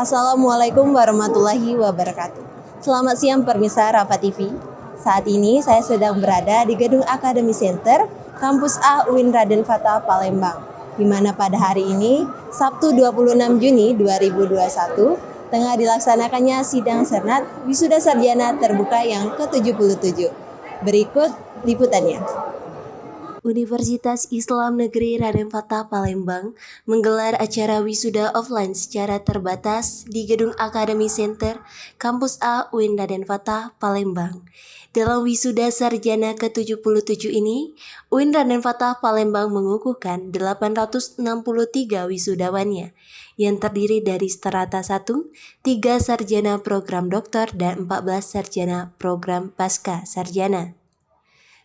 Assalamualaikum warahmatullahi wabarakatuh. Selamat siang pemirsa Rafa TV. Saat ini saya sedang berada di Gedung Academy Center, Kampus A UIN Raden Fatah Palembang, di mana pada hari ini, Sabtu 26 Juni 2021, tengah dilaksanakannya sidang Senat Wisuda Sarjana Terbuka yang ke-77. Berikut liputannya. Universitas Islam Negeri Raden Fatah Palembang menggelar acara wisuda offline secara terbatas di Gedung Academy Center, Kampus A UIN Raden Fatah Palembang. Dalam wisuda sarjana ke-77 ini, UIN Raden Fatah Palembang mengukuhkan 863 wisudawannya yang terdiri dari strata 1, 3 sarjana program doktor dan 14 sarjana program pasca sarjana.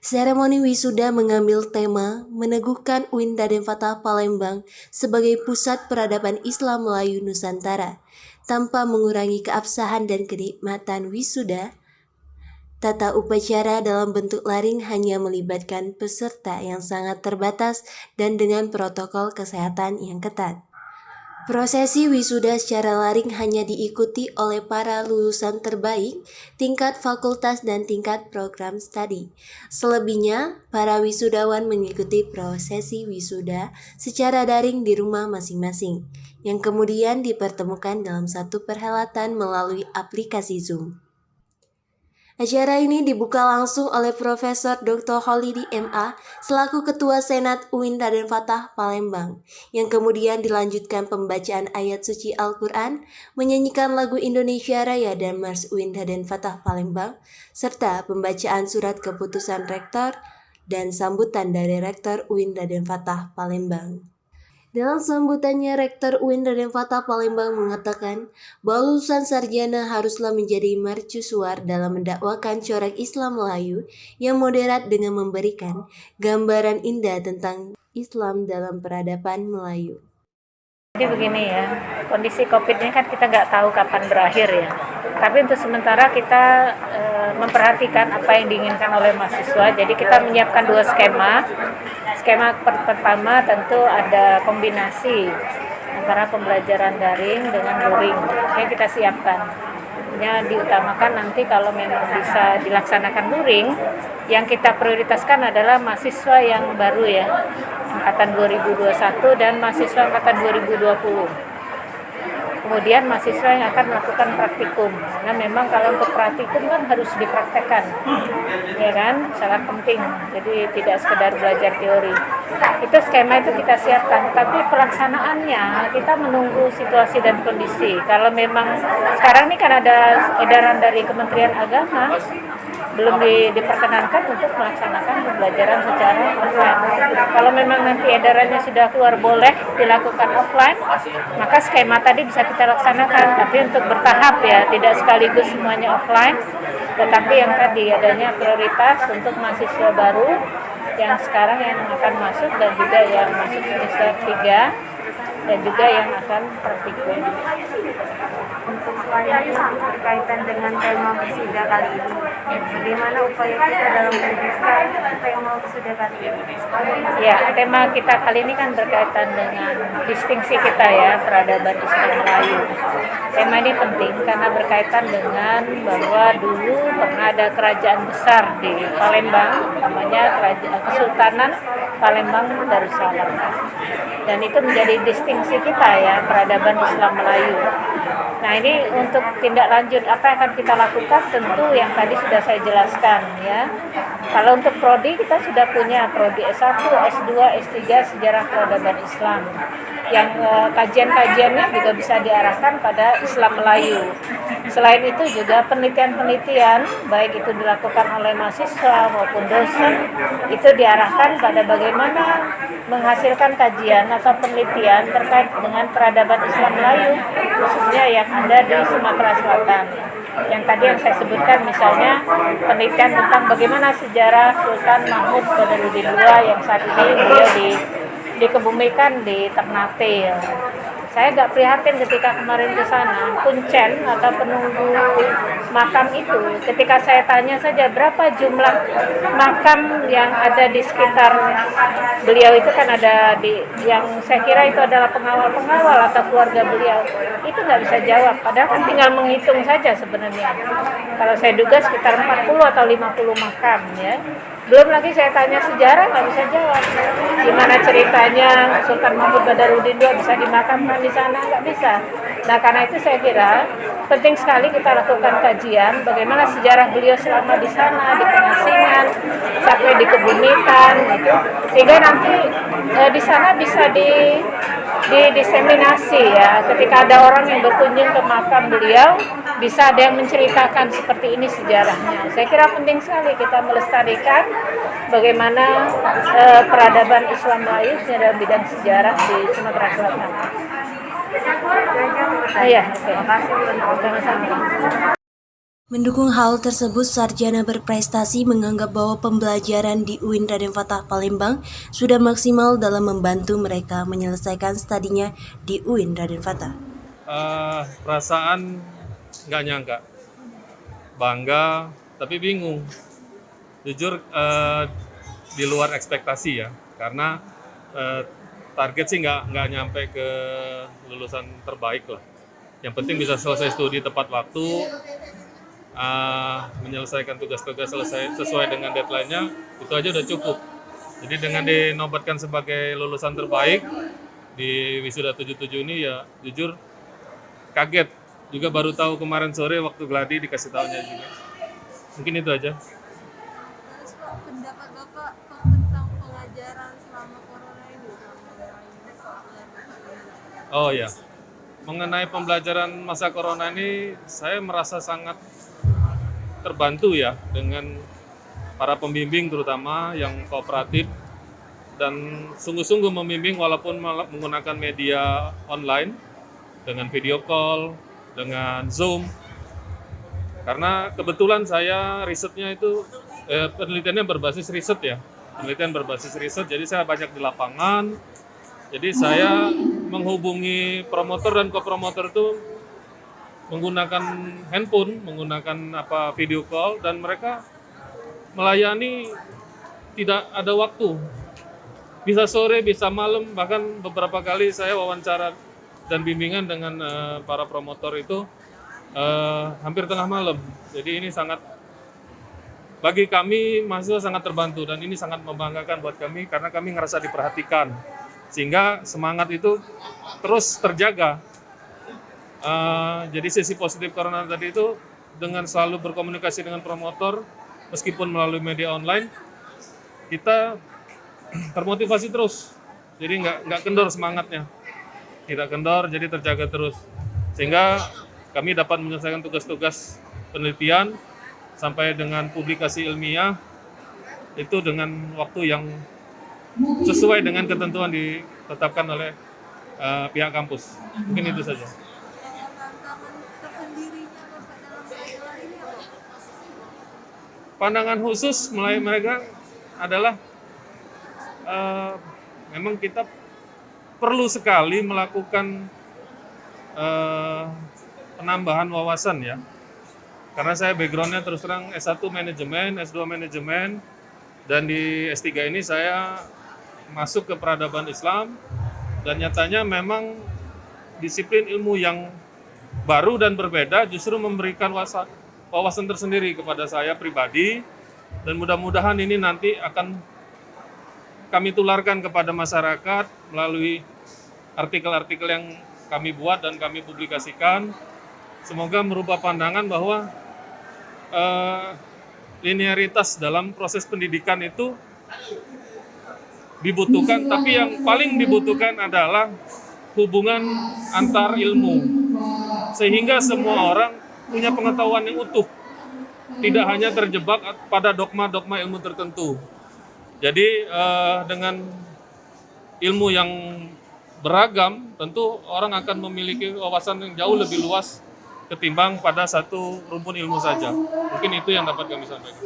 Seremoni wisuda mengambil tema meneguhkan UIN Raden Fatah Palembang sebagai pusat peradaban Islam Melayu Nusantara tanpa mengurangi keabsahan dan kenikmatan wisuda. Tata upacara dalam bentuk laring hanya melibatkan peserta yang sangat terbatas dan dengan protokol kesehatan yang ketat. Prosesi wisuda secara laring hanya diikuti oleh para lulusan terbaik tingkat fakultas dan tingkat program studi. Selebihnya, para wisudawan mengikuti prosesi wisuda secara daring di rumah masing-masing, yang kemudian dipertemukan dalam satu perhelatan melalui aplikasi Zoom. Acara ini dibuka langsung oleh Profesor Dr. Holidi MA selaku Ketua Senat UIN Raden Fatah Palembang, yang kemudian dilanjutkan pembacaan ayat suci Al-Quran, menyanyikan lagu Indonesia Raya dan Mars UIN Raden Fatah Palembang, serta pembacaan surat keputusan Rektor dan sambutan dari Rektor UIN Raden Fatah Palembang. Dalam sambutannya, Rektor UIN Raden Fatah Palembang mengatakan bahwa lulusan sarjana haruslah menjadi mercusuar dalam mendakwakan corak Islam Melayu yang moderat dengan memberikan gambaran indah tentang Islam dalam peradaban Melayu. Jadi begini ya, kondisi COVID ini kan kita nggak tahu kapan berakhir ya. Tapi untuk sementara kita e, memperhatikan apa yang diinginkan oleh mahasiswa. Jadi kita menyiapkan dua skema. Skema pertama tentu ada kombinasi antara pembelajaran daring dengan luring yang kita siapkan. Ya diutamakan nanti kalau memang bisa dilaksanakan luring yang kita prioritaskan adalah mahasiswa yang baru ya angkatan 2021 dan mahasiswa angkatan 2020 kemudian mahasiswa yang akan melakukan praktikum. Karena memang kalau untuk praktikum kan harus dipraktekkan ya kan? Sangat penting. Jadi tidak sekedar belajar teori. Itu skema itu kita siapkan. Tapi pelaksanaannya kita menunggu situasi dan kondisi. Kalau memang sekarang ini kan ada edaran dari Kementerian Agama belum di, diperkenankan untuk melaksanakan pembelajaran secara offline. Kalau memang nanti edarannya sudah keluar boleh dilakukan offline, maka skema tadi bisa kita laksanakan. Tapi untuk bertahap ya, tidak sekaligus semuanya offline, tetapi yang tadi adanya prioritas untuk mahasiswa baru yang sekarang yang akan masuk dan juga yang masuk semester 3 dan juga yang akan praktikum. Upaya berkaitan dengan tema wisuda kali ini, bagaimana upaya kita dalam mewujudkan tema wisuda kali ini? Ya, tema kita kali ini kan berkaitan dengan distingsi kita ya, peradaban Islam Melayu. Tema ini penting karena berkaitan dengan bahwa dulu pernah ada kerajaan besar di Palembang, namanya Kerajaan Kesultanan Palembang Darussalam. Dan itu menjadi distingsi kita ya peradaban Islam Melayu. Nah ini untuk tindak lanjut apa yang akan kita lakukan tentu yang tadi sudah saya jelaskan ya. Kalau untuk prodi kita sudah punya prodi S1, S2, S3 sejarah peradaban Islam yang uh, kajian-kajiannya juga bisa diarahkan pada Islam Melayu. Selain itu juga penelitian-penelitian baik itu dilakukan oleh mahasiswa maupun dosen itu diarahkan pada bagaimana menghasilkan kajian atau penelitian terkait dengan peradaban Islam Melayu khususnya yang ada di Sumatera Selatan. Yang tadi yang saya sebutkan misalnya penelitian tentang bagaimana sejarah Sultan Mahmud Badarudin II yang saat ini beliau di dikebumikan di Ternate. Saya agak prihatin ketika kemarin ke sana, kuncen atau penunggu makam itu, ketika saya tanya saja berapa jumlah makam yang ada di sekitar beliau? Itu kan ada di yang saya kira itu adalah pengawal-pengawal atau keluarga beliau. Itu nggak bisa jawab. Padahal kan tinggal menghitung saja sebenarnya. Kalau saya duga sekitar 40 atau 50 makam ya belum lagi saya tanya sejarah nggak bisa jawab. Gimana ceritanya Sultan Mahmud Badarudin II bisa dimakamkan di sana? Nggak bisa. Nah karena itu saya kira penting sekali kita lakukan kajian bagaimana sejarah beliau selama di sana di pengasingan sampai di kebumitan gitu sehingga nanti eh, di sana bisa di didiseminasi ya ketika ada orang yang berkunjung ke makam beliau bisa ada yang menceritakan seperti ini sejarahnya saya kira penting sekali kita melestarikan bagaimana eh, peradaban Islam Melayu dalam bidang sejarah di Sumatera Selatan. Iya, oke. Sama-sama. Mendukung hal tersebut, Sarjana berprestasi menganggap bahwa pembelajaran di UIN Raden Fatah Palembang sudah maksimal dalam membantu mereka menyelesaikan studinya di UIN Raden Fatah. Eh, perasaan nggak nyangka, bangga tapi bingung. Jujur eh, di luar ekspektasi ya, karena eh, target sih nggak nggak nyampe ke lulusan terbaik lah. Yang penting bisa selesai studi tepat waktu, eh, menyelesaikan tugas-tugas selesai sesuai dengan deadline-nya, itu aja udah cukup. Jadi dengan dinobatkan sebagai lulusan terbaik di wisuda 77 ini ya jujur kaget. Juga baru tahu kemarin sore waktu gladi dikasih tahunya juga. Mungkin itu aja. Pendapat Bapak tentang pengajaran selama corona ini? Oh ya mengenai pembelajaran masa corona ini saya merasa sangat terbantu ya dengan para pembimbing terutama yang kooperatif dan sungguh-sungguh membimbing walaupun menggunakan media online dengan video call, dengan Zoom. Karena kebetulan saya risetnya itu eh, penelitiannya berbasis riset ya, penelitian berbasis riset. Jadi saya banyak di lapangan. Jadi saya menghubungi promotor dan kopromotor itu menggunakan handphone, menggunakan apa video call dan mereka melayani tidak ada waktu. Bisa sore, bisa malam, bahkan beberapa kali saya wawancara dan bimbingan dengan eh, para promotor itu eh, hampir tengah malam. Jadi ini sangat bagi kami mahasiswa sangat terbantu dan ini sangat membanggakan buat kami karena kami ngerasa diperhatikan sehingga semangat itu terus terjaga. Eh, jadi sisi positif corona tadi itu dengan selalu berkomunikasi dengan promotor meskipun melalui media online kita termotivasi terus. Jadi nggak nggak kendor semangatnya tidak kendor, jadi terjaga terus. Sehingga kami dapat menyelesaikan tugas-tugas penelitian sampai dengan publikasi ilmiah itu dengan waktu yang sesuai dengan ketentuan ditetapkan oleh eh, pihak kampus. Mungkin itu saja. tantangan tersendirinya Bapak dalam masalah ini apa? Pandangan khusus mulai mereka adalah eh, memang kita perlu sekali melakukan eh, penambahan wawasan ya. Karena saya backgroundnya terus terang S1 manajemen, S2 manajemen, dan di S3 ini saya masuk ke peradaban Islam, dan nyatanya memang disiplin ilmu yang baru dan berbeda justru memberikan wasa- wawasan tersendiri kepada saya pribadi, dan mudah-mudahan ini nanti akan kami tularkan kepada masyarakat melalui artikel-artikel yang kami buat dan kami publikasikan. Semoga merubah pandangan bahwa eh, linearitas dalam proses pendidikan itu dibutuhkan, tapi yang paling dibutuhkan adalah hubungan antar ilmu, sehingga semua orang punya pengetahuan yang utuh, tidak hanya terjebak pada dogma-dogma ilmu tertentu. Jadi eh, dengan ilmu yang beragam, tentu orang akan memiliki wawasan yang jauh lebih luas ketimbang pada satu rumpun ilmu saja. Mungkin itu yang dapat kami sampaikan.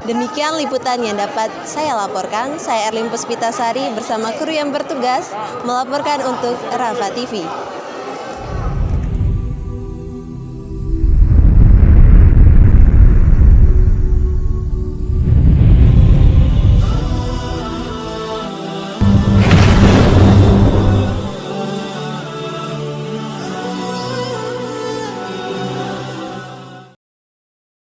Demikian liputan yang dapat saya laporkan. Saya Erlin Puspitasari bersama kru yang bertugas melaporkan untuk Rafa TV.